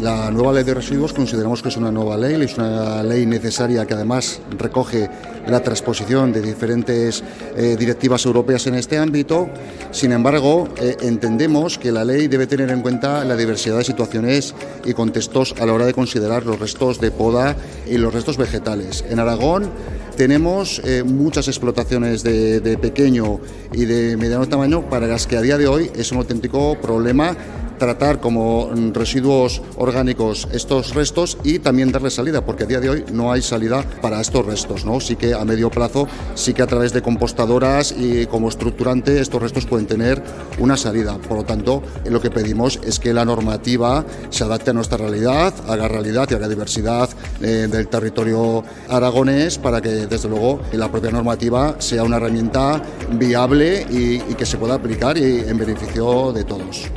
La nueva ley de residuos consideramos que es una nueva ley, es una ley necesaria que además recoge la transposición de diferentes eh, directivas europeas en este ámbito. Sin embargo, eh, entendemos que la ley debe tener en cuenta la diversidad de situaciones y contextos a la hora de considerar los restos de poda y los restos vegetales. En Aragón tenemos eh, muchas explotaciones de, de pequeño y de mediano tamaño para las que a día de hoy es un auténtico problema tratar como residuos orgánicos estos restos y también darle salida, porque a día de hoy no hay salida para estos restos. ¿no? Sí que a medio plazo, sí que a través de compostadoras y como estructurante estos restos pueden tener una salida. Por lo tanto, lo que pedimos es que la normativa se adapte a nuestra realidad, haga realidad y haga diversidad eh, del territorio aragonés para que, desde luego, la propia normativa sea una herramienta viable y, y que se pueda aplicar y en beneficio de todos.